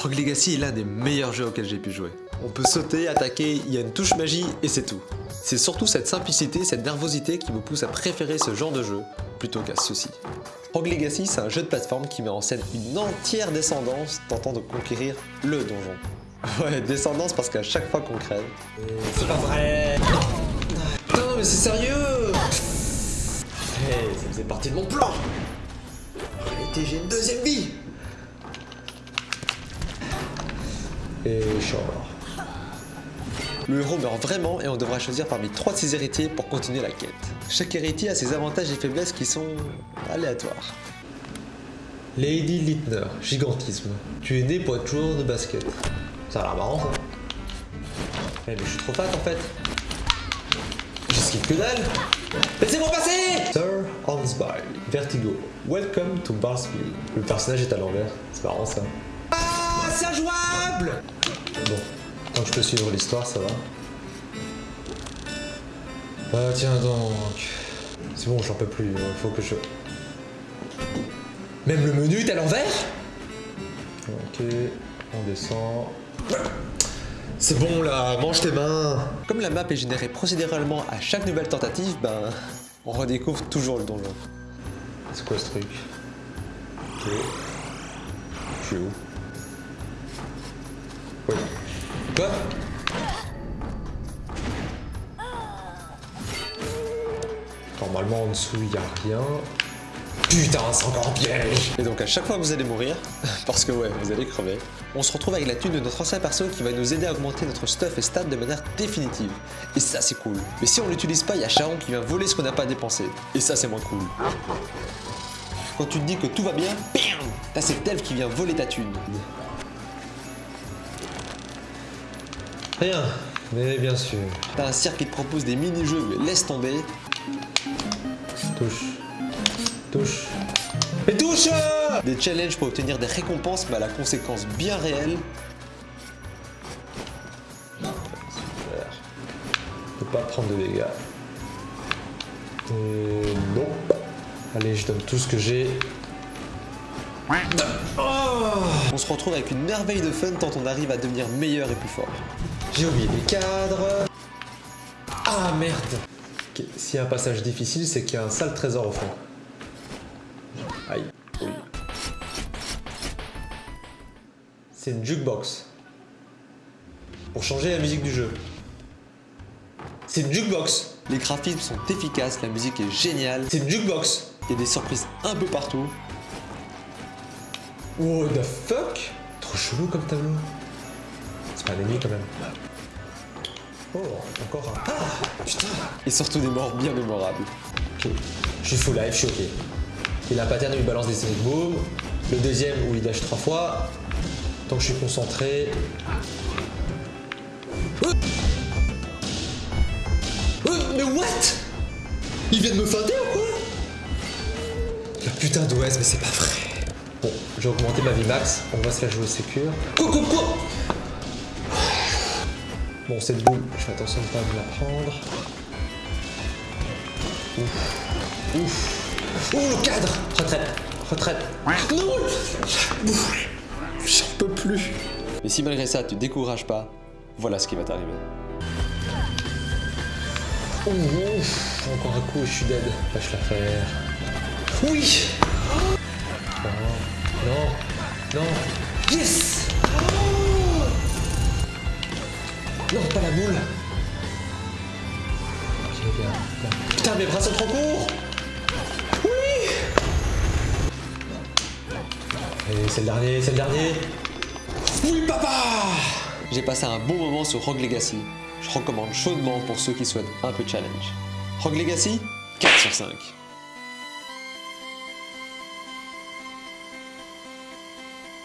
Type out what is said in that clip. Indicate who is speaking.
Speaker 1: Rogue Legacy est l'un des meilleurs jeux auxquels j'ai pu jouer. On peut sauter, attaquer, il y a une touche magie et c'est tout. C'est surtout cette simplicité, cette nervosité qui me pousse à préférer ce genre de jeu plutôt qu'à ceci. Rogue Legacy, c'est un jeu de plateforme qui met en scène une entière descendance tentant de conquérir le donjon. Ouais, descendance parce qu'à chaque fois qu'on crève...
Speaker 2: C'est pas vrai
Speaker 1: Non mais c'est sérieux Hey, ça faisait partie de mon plan En réalité, j'ai une deuxième vie
Speaker 2: Et genre...
Speaker 1: Le héros meurt vraiment et on devra choisir parmi trois de ses héritiers pour continuer la quête. Chaque héritier a ses avantages et faiblesses qui sont aléatoires.
Speaker 2: Lady Littner, gigantisme. Tu es né pour être joueur de basket. Ça a l'air marrant ça. Eh mais je suis trop fat en fait. J'esquive que dalle. Laissez-moi passer Sir Hansby, Vertigo. Welcome to Barsfield. Le personnage est à l'envers. C'est marrant ça.
Speaker 1: C'est injouable
Speaker 2: Bon, tant que je peux suivre l'histoire, ça va. Ah tiens donc. C'est bon, j'en peux plus. Il faut que je... Même le menu est à l'envers Ok, on descend.
Speaker 1: C'est bon là, mange tes mains Comme la map est générée procéduralement à chaque nouvelle tentative, ben... On redécouvre toujours le donjon.
Speaker 2: C'est quoi ce truc? Ok. Je suis où? Normalement en dessous il a rien. Putain, c'est encore piège
Speaker 1: Et donc à chaque fois que vous allez mourir, parce que ouais, vous allez crever, on se retrouve avec la thune de notre ancien perso qui va nous aider à augmenter notre stuff et stats de manière définitive. Et ça c'est cool. Mais si on l'utilise pas, il y a Charon qui vient voler ce qu'on n'a pas dépensé. Et ça c'est moins cool. Quand tu te dis que tout va bien, bam T'as cet elfe qui vient voler ta thune.
Speaker 2: Rien, mais bien sûr.
Speaker 1: T'as un cirque qui te propose des mini-jeux, mais laisse tomber.
Speaker 2: Touche. Touche. Et touche
Speaker 1: Des challenges pour obtenir des récompenses, mais à la conséquence bien réelle.
Speaker 2: Super. Je peux pas prendre de dégâts. Et non. Allez, je donne tout ce que j'ai.
Speaker 1: On se retrouve avec une merveille de fun tant on arrive à devenir meilleur et plus fort.
Speaker 2: J'ai oublié les cadres. Ah merde Ok, S'il y a un passage difficile, c'est qu'il y a un sale trésor au fond. Aïe. Oui. C'est une jukebox. Pour changer la musique du jeu. C'est une jukebox.
Speaker 1: Les graphismes sont efficaces, la musique est géniale,
Speaker 2: C'est une jukebox.
Speaker 1: il y a des surprises un peu partout.
Speaker 2: What the fuck? Trop chelou comme tableau. C'est pas un ennemi quand même. Oh, encore un. Ah Putain
Speaker 1: Et surtout des morts bien mémorables.
Speaker 2: Ok. Je suis full life, je suis ok. Il a un pattern où il balance des sonic boom. Le deuxième où il dash trois fois. Tant que je suis concentré. Euh, mais what? Il vient de me feinter ou quoi? La putain d'OS, mais c'est pas vrai. Bon, j'ai augmenté ma vie max. On va se la jouer sécure. Quoi, quoi, quoi? Bon, cette boule, je fais attention de pas me la prendre. Ouf. Ouf. Oh, le cadre Retraite. Retraite. Non
Speaker 1: J'en peux plus. Mais si malgré ça tu te décourages pas, voilà ce qui va t'arriver.
Speaker 2: Oh, ouf. Encore un coup et je suis dead. Lâche l'affaire. Oui Non. Non. Non. Yes Non, pas la boule. Putain, mes bras sont trop courts Oui Et c'est le dernier, c'est le dernier Oui, papa
Speaker 1: J'ai passé un bon moment sur Rogue Legacy. Je recommande chaudement pour ceux qui souhaitent un peu de challenge. Rogue Legacy 4 sur 5.